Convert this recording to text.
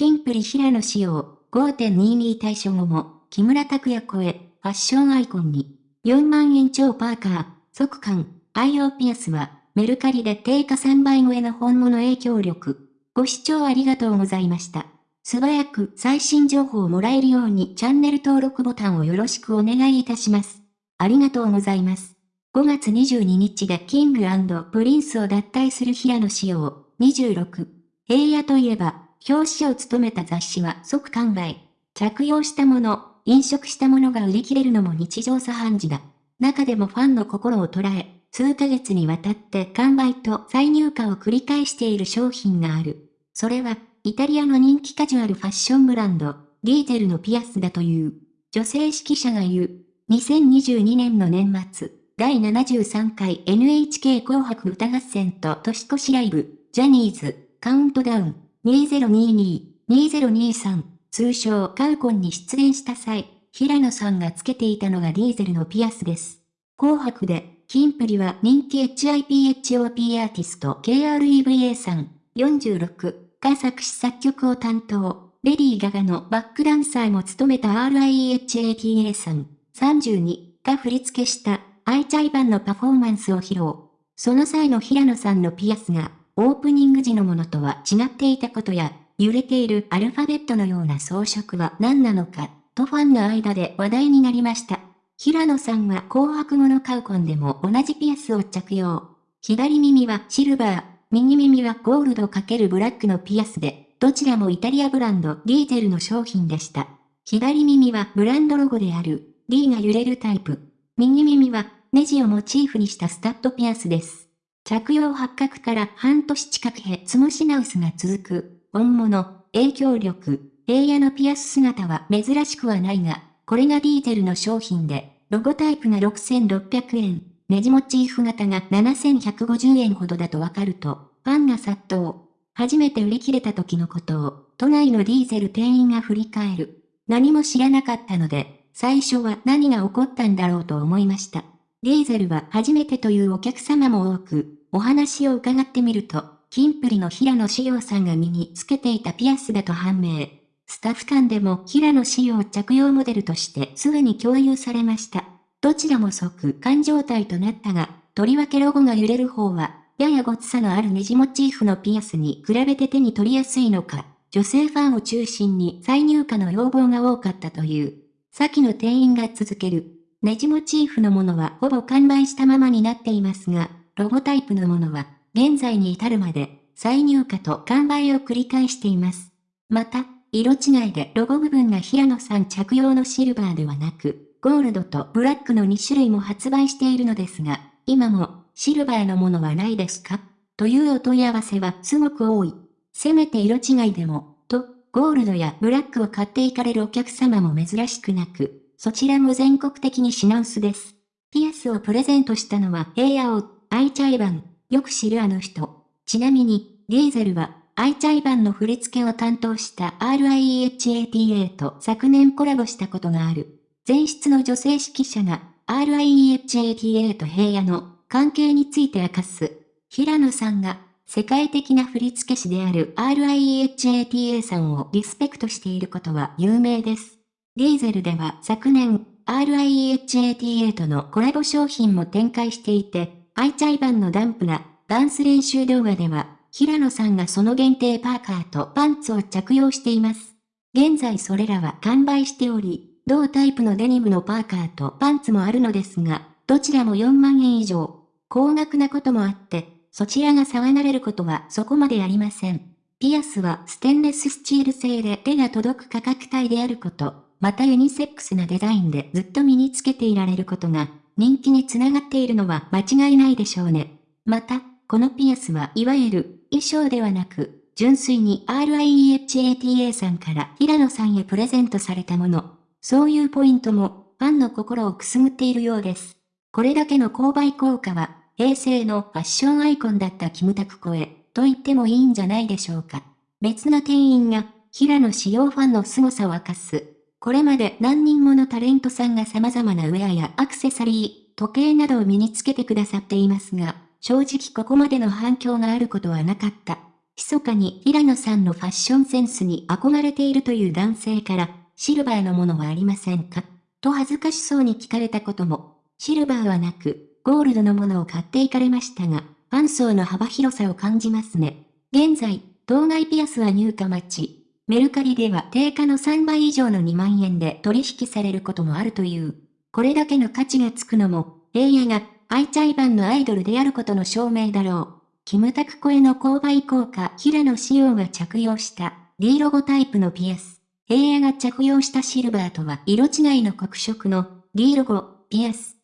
キンプリ平野紫耀5.22退所後も、木村拓哉超え、ファッションアイコンに。4万円超パーカー、即完、愛用ピアスは、メルカリで定価3倍超えの本物影響力。ご視聴ありがとうございました。素早く最新情報をもらえるようにチャンネル登録ボタンをよろしくお願いいたします。ありがとうございます。5月22日でキングプリンスを脱退する平野紫耀26。平野といえば、表紙を務めた雑誌は即完売。着用したもの、飲食したものが売り切れるのも日常茶飯事だ。中でもファンの心を捉え、数ヶ月にわたって完売と再入荷を繰り返している商品がある。それは、イタリアの人気カジュアルファッションブランド、リーゼルのピアスだという。女性指揮者が言う。2022年の年末、第73回 NHK 紅白歌合戦と年越しライブ、ジャニーズ、カウントダウン、2022、2023、通称カウコンに出演した際、平野さんがつけていたのがディーゼルのピアスです。紅白で、キンプリは人気 HIPHOP アーティスト KREVA さん、46が作詞作曲を担当。レディー・ガガのバックダンサーも務めた RIHATA さん、32が振り付けしたアイチャイ版のパフォーマンスを披露。その際の平野さんのピアスが、オープニング時のものとは違っていたことや、揺れているアルファベットのような装飾は何なのか、とファンの間で話題になりました。平野さんは紅白後のカウコンでも同じピアスを着用。左耳はシルバー、右耳はゴールド×ブラックのピアスで、どちらもイタリアブランドリーゼルの商品でした。左耳はブランドロゴである、リーが揺れるタイプ。右耳はネジをモチーフにしたスタッドピアスです。着用発覚から半年近くへ積も品薄が続く。本物、影響力、平野のピアス姿は珍しくはないが、これがディーゼルの商品で、ロゴタイプが6600円、ネジモチーフ型が7150円ほどだとわかると、ファンが殺到。初めて売り切れた時のことを、都内のディーゼル店員が振り返る。何も知らなかったので、最初は何が起こったんだろうと思いました。ディーゼルは初めてというお客様も多く、お話を伺ってみると、キンプリの平野志陽さんが身につけていたピアスだと判明。スタッフ間でも平野志陽着用モデルとしてすぐに共有されました。どちらも即完状態となったが、とりわけロゴが揺れる方は、ややごつさのあるネジモチーフのピアスに比べて手に取りやすいのか、女性ファンを中心に再入荷の要望が多かったという。先の店員が続ける。ネジモチーフのものはほぼ完売したままになっていますが、ロゴタイプのものは現在に至るまで、再入荷と完売を繰り返しています。また、色違いでロゴ部分が平野さん着用のシルバーではなく、ゴールドとブラックの2種類も発売しているのですが、今もシルバーのものはないですか？というお問い合わせはすごく多い。せめて色違いでも、と、ゴールドやブラックを買っていかれるお客様も珍しくなく、そちらも全国的に品薄です。ピアスをプレゼントしたのは平野を、愛チャイバン、よく知るあの人。ちなみに、ディーゼルは、アイチャイバンの振り付けを担当した RIEHATA と昨年コラボしたことがある。前室の女性指揮者が RIEHATA と平野の関係について明かす。平野さんが世界的な振付師である RIEHATA さんをリスペクトしていることは有名です。ディーゼルでは昨年 RIEHATA とのコラボ商品も展開していて、アイチャイバンのダンプなダンス練習動画では、平野さんがその限定パーカーとパンツを着用しています。現在それらは完売しており、同タイプのデニムのパーカーとパンツもあるのですが、どちらも4万円以上。高額なこともあって、そちらが騒がれることはそこまでありません。ピアスはステンレススチール製で手が届く価格帯であること、またユニセックスなデザインでずっと身につけていられることが人気につながっているのは間違いないでしょうね。また、このピアスはいわゆる衣装ではなく、純粋に RIEHATA さんから平野さんへプレゼントされたもの。そういうポイントもファンの心をくすぐっているようです。これだけの購買効果は、平成のファッションアイコンだったキムタク声と言ってもいいんじゃないでしょうか。別な店員が、平野仕様ファンの凄さを明かす。これまで何人ものタレントさんが様々なウェアやアクセサリー、時計などを身につけてくださっていますが、正直ここまでの反響があることはなかった。密かに平野さんのファッションセンスに憧れているという男性から、シルバーのものはありませんか？と恥ずかしそうに聞かれたことも、シルバーはなく、ゴールドのものを買っていかれましたが、ファン層の幅広さを感じますね。現在、当該ピアスは入荷待ち。メルカリでは定価の3倍以上の2万円で取引されることもあるという。これだけの価値がつくのも、平野が愛チャイ版のアイドルであることの証明だろう。キムタク声の購買効果平野仕様が着用した D ロゴタイプのピアス。平野が着用したシルバーとは色違いの黒色の D ロゴピアス。